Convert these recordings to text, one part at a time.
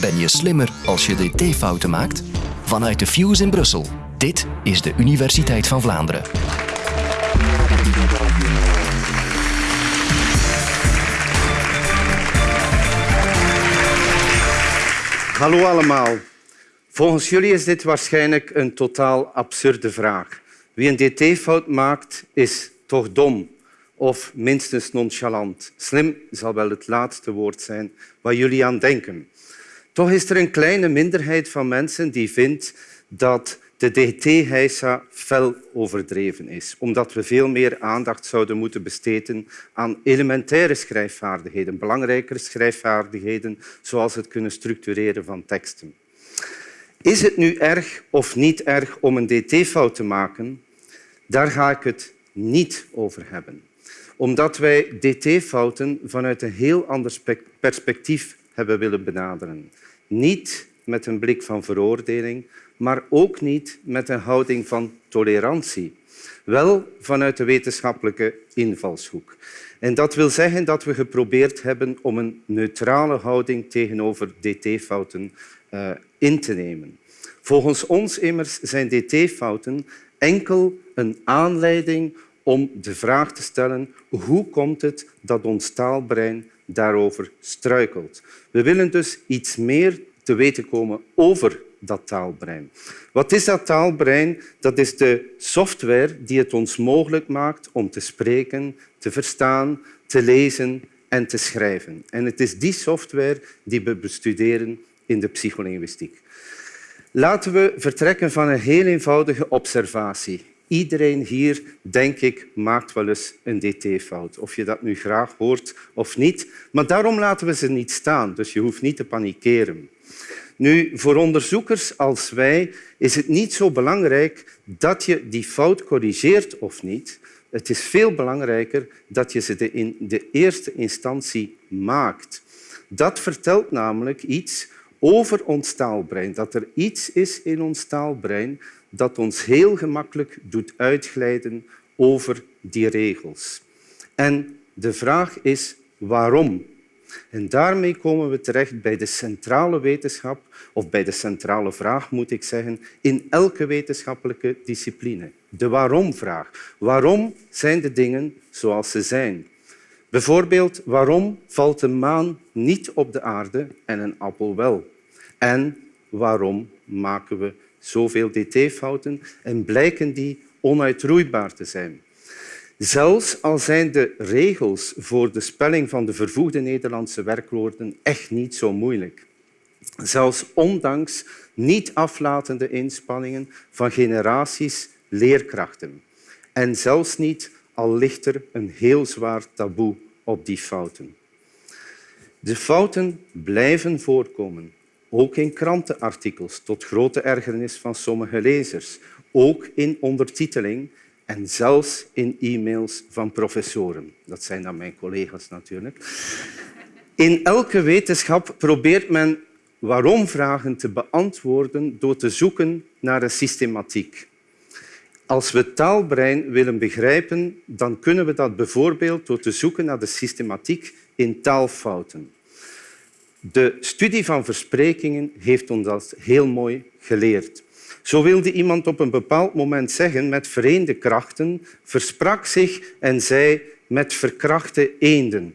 Ben je slimmer als je dt-fouten maakt? Vanuit de Fuse in Brussel. Dit is de Universiteit van Vlaanderen. Hallo allemaal. Volgens jullie is dit waarschijnlijk een totaal absurde vraag. Wie een dt-fout maakt, is toch dom of minstens nonchalant. Slim zal wel het laatste woord zijn waar jullie aan denken. Toch is er een kleine minderheid van mensen die vindt dat de DT-heisa fel overdreven is, omdat we veel meer aandacht zouden moeten besteden aan elementaire schrijfvaardigheden, belangrijkere schrijfvaardigheden, zoals het kunnen structureren van teksten. Is het nu erg of niet erg om een dt-fout te maken? Daar ga ik het niet over hebben. Omdat wij dt-fouten vanuit een heel ander perspectief hebben willen benaderen. Niet met een blik van veroordeling, maar ook niet met een houding van tolerantie. Wel vanuit de wetenschappelijke invalshoek. En dat wil zeggen dat we geprobeerd hebben om een neutrale houding tegenover dt-fouten uh, in te nemen. Volgens ons immers zijn dt-fouten enkel een aanleiding om de vraag te stellen hoe komt het dat ons taalbrein daarover struikelt. We willen dus iets meer te weten komen over dat taalbrein. Wat is dat taalbrein? Dat is de software die het ons mogelijk maakt om te spreken, te verstaan, te lezen en te schrijven. En het is die software die we bestuderen in de psycholinguïstiek. Laten we vertrekken van een heel eenvoudige observatie. Iedereen hier, denk ik, maakt wel eens een dt-fout. Of je dat nu graag hoort of niet. Maar daarom laten we ze niet staan, dus je hoeft niet te panikeren. Nu, voor onderzoekers als wij is het niet zo belangrijk dat je die fout corrigeert of niet. Het is veel belangrijker dat je ze in de eerste instantie maakt. Dat vertelt namelijk iets over ons taalbrein. Dat er iets is in ons taalbrein dat ons heel gemakkelijk doet uitglijden over die regels. En de vraag is waarom? En daarmee komen we terecht bij de centrale wetenschap, of bij de centrale vraag moet ik zeggen, in elke wetenschappelijke discipline. De waarom-vraag. Waarom zijn de dingen zoals ze zijn? Bijvoorbeeld, waarom valt een maan niet op de aarde en een appel wel? En waarom maken we zoveel dt-fouten en blijken die onuitroeibaar te zijn? Zelfs al zijn de regels voor de spelling van de vervoegde Nederlandse werkwoorden echt niet zo moeilijk. Zelfs ondanks niet aflatende inspanningen van generaties leerkrachten. En zelfs niet, al ligt er een heel zwaar taboe op die fouten. De fouten blijven voorkomen, ook in krantenartikels, tot grote ergernis van sommige lezers, ook in ondertiteling en zelfs in e-mails van professoren. Dat zijn dan mijn collega's natuurlijk. In elke wetenschap probeert men waarom-vragen te beantwoorden door te zoeken naar een systematiek. Als we taalbrein willen begrijpen, dan kunnen we dat bijvoorbeeld door te zoeken naar de systematiek in taalfouten. De studie van versprekingen heeft ons dat heel mooi geleerd. Zo wilde iemand op een bepaald moment zeggen met vereende krachten, versprak zich en zei met verkrachte eenden.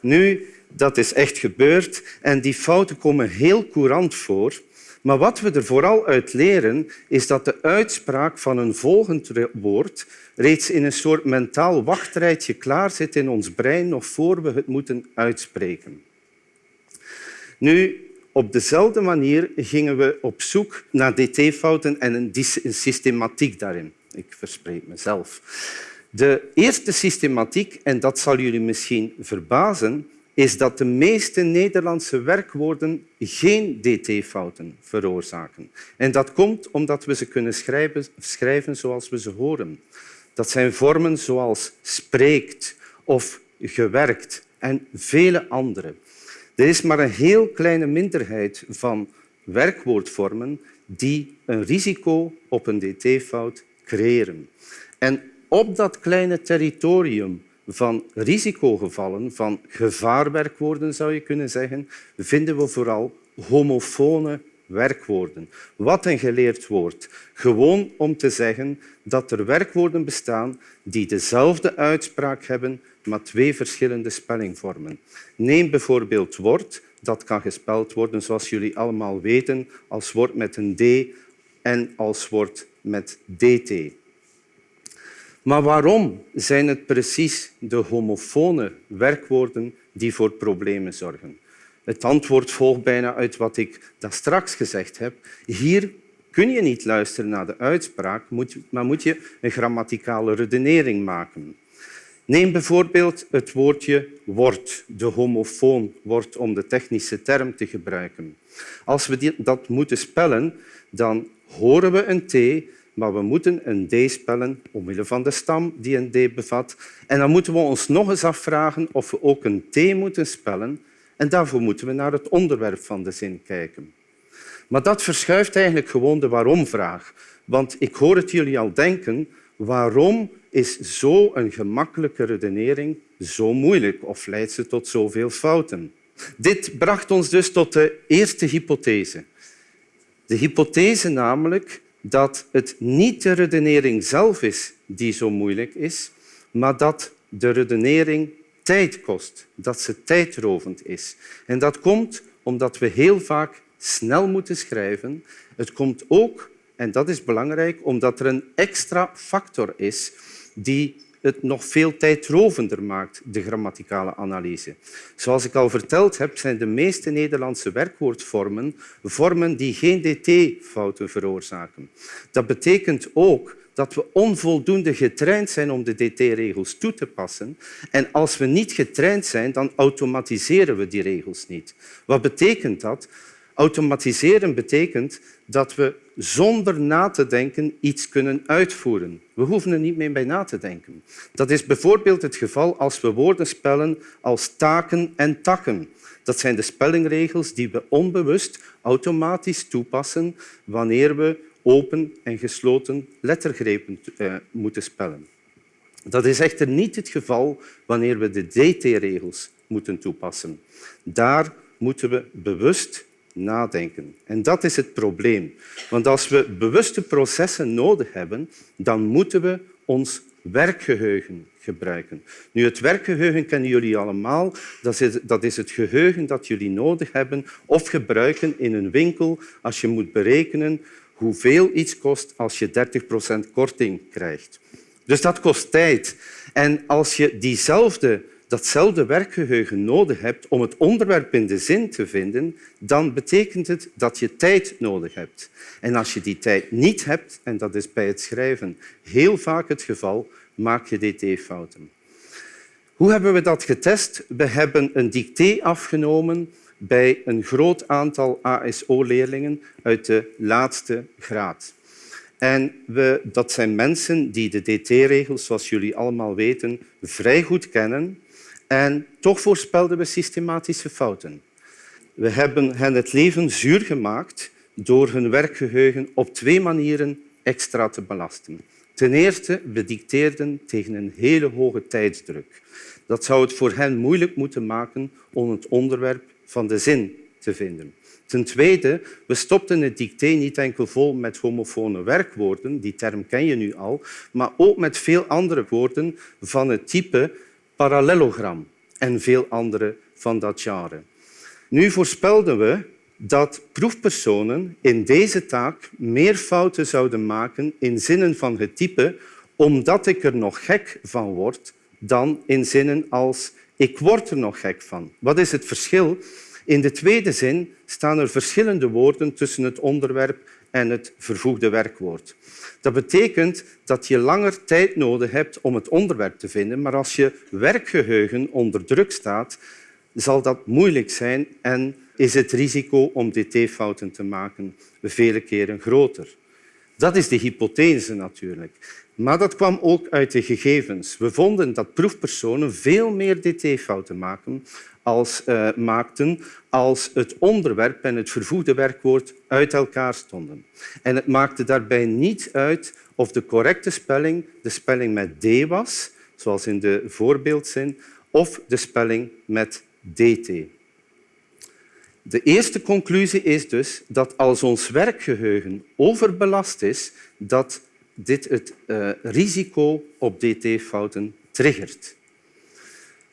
Nu, dat is echt gebeurd en die fouten komen heel courant voor. Maar wat we er vooral uit leren, is dat de uitspraak van een volgend woord reeds in een soort mentaal wachtrijtje klaar zit in ons brein nog voor we het moeten uitspreken. Nu, op dezelfde manier gingen we op zoek naar dt-fouten en een systematiek daarin. Ik verspreek mezelf. De eerste systematiek, en dat zal jullie misschien verbazen, is dat de meeste Nederlandse werkwoorden geen dt-fouten veroorzaken. En dat komt omdat we ze kunnen schrijven, schrijven zoals we ze horen. Dat zijn vormen zoals spreekt of gewerkt en vele andere. Er is maar een heel kleine minderheid van werkwoordvormen die een risico op een dt-fout creëren. En op dat kleine territorium van risicogevallen, van gevaarwerkwoorden zou je kunnen zeggen, vinden we vooral homofone werkwoorden. Wat een geleerd woord. Gewoon om te zeggen dat er werkwoorden bestaan die dezelfde uitspraak hebben, maar twee verschillende spellingvormen. Neem bijvoorbeeld woord. Dat kan gespeld worden, zoals jullie allemaal weten, als woord met een D en als woord met DT. Maar waarom zijn het precies de homofone werkwoorden die voor problemen zorgen? Het antwoord volgt bijna uit wat ik daar straks gezegd heb. Hier kun je niet luisteren naar de uitspraak, maar moet je een grammaticale redenering maken. Neem bijvoorbeeld het woordje wordt, de homofoon wordt om de technische term te gebruiken. Als we dat moeten spellen, dan horen we een T, maar we moeten een D spellen omwille van de stam die een D bevat. En dan moeten we ons nog eens afvragen of we ook een T moeten spellen. En daarvoor moeten we naar het onderwerp van de zin kijken. Maar dat verschuift eigenlijk gewoon de waarom-vraag. Want ik hoor het jullie al denken, waarom is zo'n gemakkelijke redenering zo moeilijk of leidt ze tot zoveel fouten? Dit bracht ons dus tot de eerste hypothese. De hypothese namelijk dat het niet de redenering zelf is die zo moeilijk is, maar dat de redenering tijd kost, dat ze tijdrovend is. En dat komt omdat we heel vaak snel moeten schrijven. Het komt ook, en dat is belangrijk, omdat er een extra factor is die het nog veel tijdrovender maakt, de grammaticale analyse. Zoals ik al verteld heb, zijn de meeste Nederlandse werkwoordvormen vormen die geen dt-fouten veroorzaken. Dat betekent ook dat we onvoldoende getraind zijn om de dt-regels toe te passen. En als we niet getraind zijn, dan automatiseren we die regels niet. Wat betekent dat? Automatiseren betekent dat we zonder na te denken iets kunnen uitvoeren. We hoeven er niet meer bij na te denken. Dat is bijvoorbeeld het geval als we woorden spellen als taken en takken. Dat zijn de spellingregels die we onbewust automatisch toepassen wanneer we open en gesloten lettergrepen eh, moeten spellen. Dat is echter niet het geval wanneer we de DT-regels moeten toepassen. Daar moeten we bewust nadenken. En dat is het probleem. Want als we bewuste processen nodig hebben, dan moeten we ons werkgeheugen gebruiken. Nu, het werkgeheugen kennen jullie allemaal. Dat dat is het geheugen dat jullie nodig hebben of gebruiken in een winkel als je moet berekenen hoeveel iets kost als je 30% korting krijgt. Dus dat kost tijd. En als je diezelfde datzelfde werkgeheugen nodig hebt om het onderwerp in de zin te vinden, dan betekent het dat je tijd nodig hebt. En als je die tijd niet hebt, en dat is bij het schrijven heel vaak het geval, maak je dt-fouten. Hoe hebben we dat getest? We hebben een dicté afgenomen bij een groot aantal ASO-leerlingen uit de laatste graad. En we, dat zijn mensen die de dt-regels, zoals jullie allemaal weten, vrij goed kennen en toch voorspelden we systematische fouten. We hebben hen het leven zuur gemaakt door hun werkgeheugen op twee manieren extra te belasten. Ten eerste, we dicteerden tegen een hele hoge tijdsdruk. Dat zou het voor hen moeilijk moeten maken om het onderwerp van de zin te vinden. Ten tweede, we stopten het dicté niet enkel vol met homofone werkwoorden, die term ken je nu al, maar ook met veel andere woorden van het type parallelogram en veel andere van dat genre. Nu voorspelden we dat proefpersonen in deze taak meer fouten zouden maken in zinnen van het type omdat ik er nog gek van word, dan in zinnen als ik word er nog gek van. Wat is het verschil? In de tweede zin staan er verschillende woorden tussen het onderwerp en het vervoegde werkwoord. Dat betekent dat je langer tijd nodig hebt om het onderwerp te vinden, maar als je werkgeheugen onder druk staat, zal dat moeilijk zijn en is het risico om dt-fouten te maken vele keren groter. Dat is de hypothese natuurlijk. Maar dat kwam ook uit de gegevens. We vonden dat proefpersonen veel meer dt-fouten maken als, uh, maakten als het onderwerp en het vervoegde werkwoord uit elkaar stonden. En het maakte daarbij niet uit of de correcte spelling de spelling met d was, zoals in de voorbeeldzin, of de spelling met dt. De eerste conclusie is dus dat als ons werkgeheugen overbelast is, dat dit het uh, risico op dt-fouten triggert.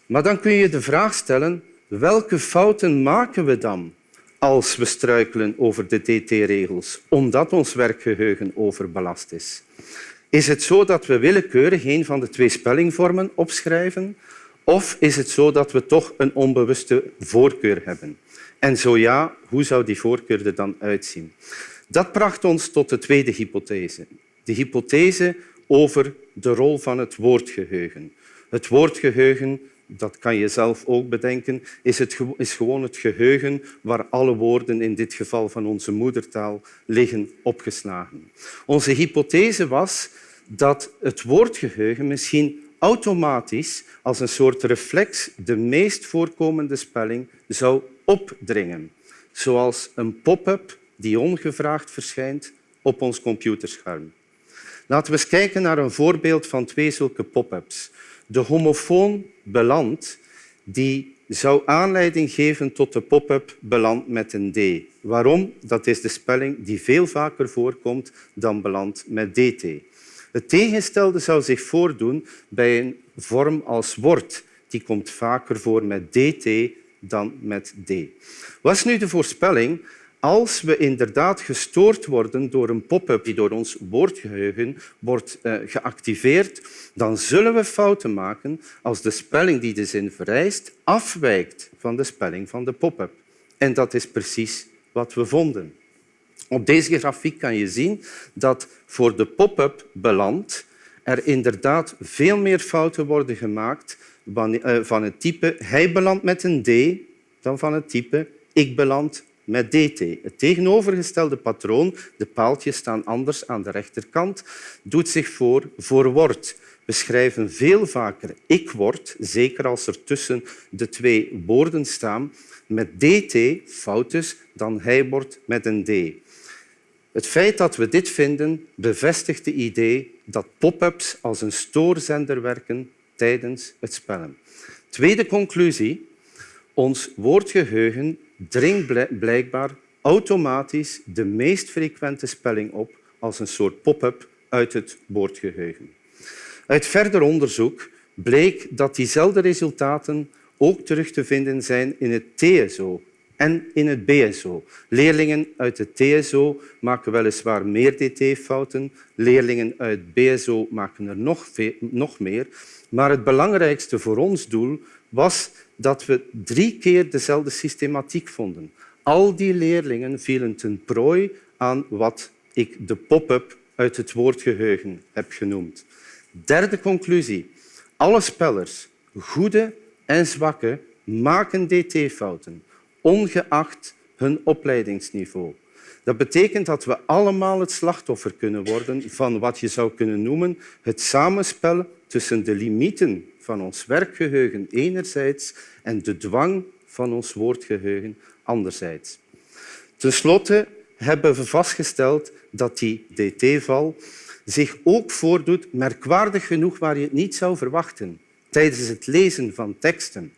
Maar dan kun je de vraag stellen, welke fouten maken we dan als we struikelen over de dt-regels, omdat ons werkgeheugen overbelast is? Is het zo dat we willekeurig een van de twee spellingvormen opschrijven? Of is het zo dat we toch een onbewuste voorkeur hebben? En zo ja, hoe zou die voorkeur er dan uitzien? Dat bracht ons tot de tweede hypothese. De hypothese over de rol van het woordgeheugen. Het woordgeheugen, dat kan je zelf ook bedenken, is, het, is gewoon het geheugen waar alle woorden, in dit geval van onze moedertaal, liggen opgeslagen. Onze hypothese was dat het woordgeheugen misschien automatisch als een soort reflex de meest voorkomende spelling zou opdringen, zoals een pop-up die ongevraagd verschijnt op ons computerscherm. Laten we eens kijken naar een voorbeeld van twee zulke pop-ups. De homofoon beland die zou aanleiding geven tot de pop-up beland met een D. Waarom? Dat is de spelling die veel vaker voorkomt dan beland met DT. Het tegenstelde zou zich voordoen bij een vorm als wordt. Die komt vaker voor met dt dan met d. Wat is nu de voorspelling? Als we inderdaad gestoord worden door een pop-up die door ons woordgeheugen wordt uh, geactiveerd, dan zullen we fouten maken als de spelling die de zin vereist afwijkt van de spelling van de pop-up. En dat is precies wat we vonden. Op deze grafiek kan je zien dat voor de pop-up beland er inderdaad veel meer fouten worden gemaakt eh, van het type hij belandt met een D dan van het type ik beland met dt. Het tegenovergestelde patroon, de paaltjes staan anders aan de rechterkant, doet zich voor voor wordt. We schrijven veel vaker ik word, zeker als er tussen de twee woorden staan, met dt, fout dus, dan hij wordt met een d. Het feit dat we dit vinden bevestigt het idee dat pop-ups als een stoorzender werken tijdens het spellen. Tweede conclusie. Ons woordgeheugen dringt blijkbaar automatisch de meest frequente spelling op als een soort pop-up uit het woordgeheugen. Uit verder onderzoek bleek dat diezelfde resultaten ook terug te vinden zijn in het TSO, en in het BSO. Leerlingen uit het TSO maken weliswaar meer dt-fouten. Leerlingen uit BSO maken er nog, nog meer. Maar het belangrijkste voor ons doel was dat we drie keer dezelfde systematiek vonden. Al die leerlingen vielen ten prooi aan wat ik de pop-up uit het woordgeheugen heb genoemd. Derde conclusie. Alle spellers, goede en zwakke, maken dt-fouten ongeacht hun opleidingsniveau. Dat betekent dat we allemaal het slachtoffer kunnen worden van wat je zou kunnen noemen het samenspel tussen de limieten van ons werkgeheugen enerzijds en de dwang van ons woordgeheugen anderzijds. Ten slotte hebben we vastgesteld dat die dt-val zich ook voordoet, merkwaardig genoeg waar je het niet zou verwachten, tijdens het lezen van teksten.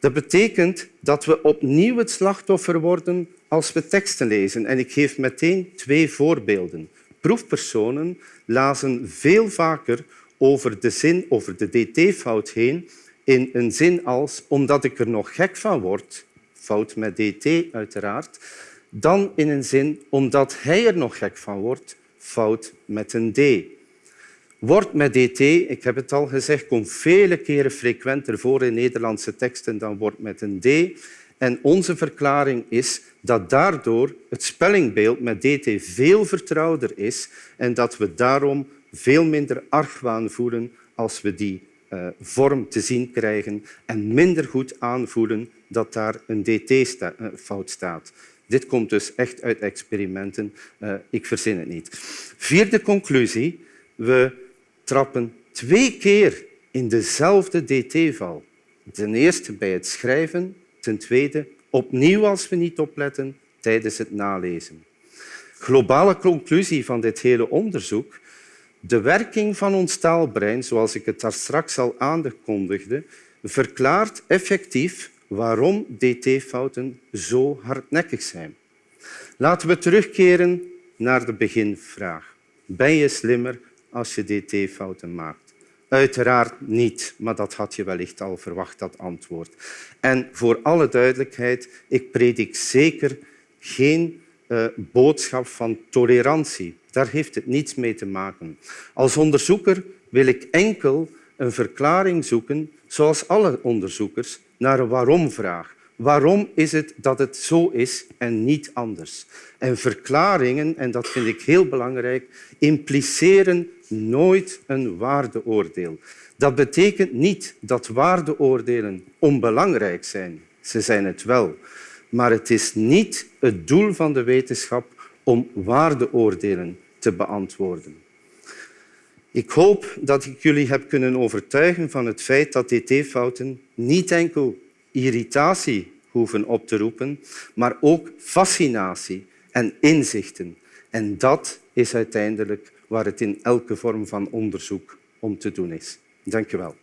Dat betekent dat we opnieuw het slachtoffer worden als we teksten lezen. En ik geef meteen twee voorbeelden. Proefpersonen lazen veel vaker over de zin, over de dt-fout heen in een zin als omdat ik er nog gek van word, fout met dt uiteraard, dan in een zin omdat hij er nog gek van wordt, fout met een d. Wordt met dt, ik heb het al gezegd, komt vele keren frequenter voor in Nederlandse teksten dan wordt met een d. En onze verklaring is dat daardoor het spellingbeeld met dt veel vertrouwder is en dat we daarom veel minder argwaan voelen als we die uh, vorm te zien krijgen en minder goed aanvoelen dat daar een dt-fout eh, staat. Dit komt dus echt uit experimenten. Uh, ik verzin het niet. Vierde conclusie. We trappen twee keer in dezelfde dt-val. Ten eerste bij het schrijven, ten tweede opnieuw als we niet opletten tijdens het nalezen. Globale conclusie van dit hele onderzoek. De werking van ons taalbrein, zoals ik het daar straks al aankondigde, verklaart effectief waarom dt-fouten zo hardnekkig zijn. Laten we terugkeren naar de beginvraag. Ben je slimmer als je dt-fouten maakt? Uiteraard niet, maar dat had je wellicht al verwacht, dat antwoord. En voor alle duidelijkheid, ik predik zeker geen uh, boodschap van tolerantie. Daar heeft het niets mee te maken. Als onderzoeker wil ik enkel een verklaring zoeken, zoals alle onderzoekers, naar een waarom-vraag. Waarom is het dat het zo is en niet anders? En verklaringen, en dat vind ik heel belangrijk, impliceren nooit een waardeoordeel. Dat betekent niet dat waardeoordelen onbelangrijk zijn. Ze zijn het wel. Maar het is niet het doel van de wetenschap om waardeoordelen te beantwoorden. Ik hoop dat ik jullie heb kunnen overtuigen van het feit dat dt-fouten niet enkel irritatie hoeven op te roepen, maar ook fascinatie en inzichten. En dat is uiteindelijk waar het in elke vorm van onderzoek om te doen is. Dank je wel.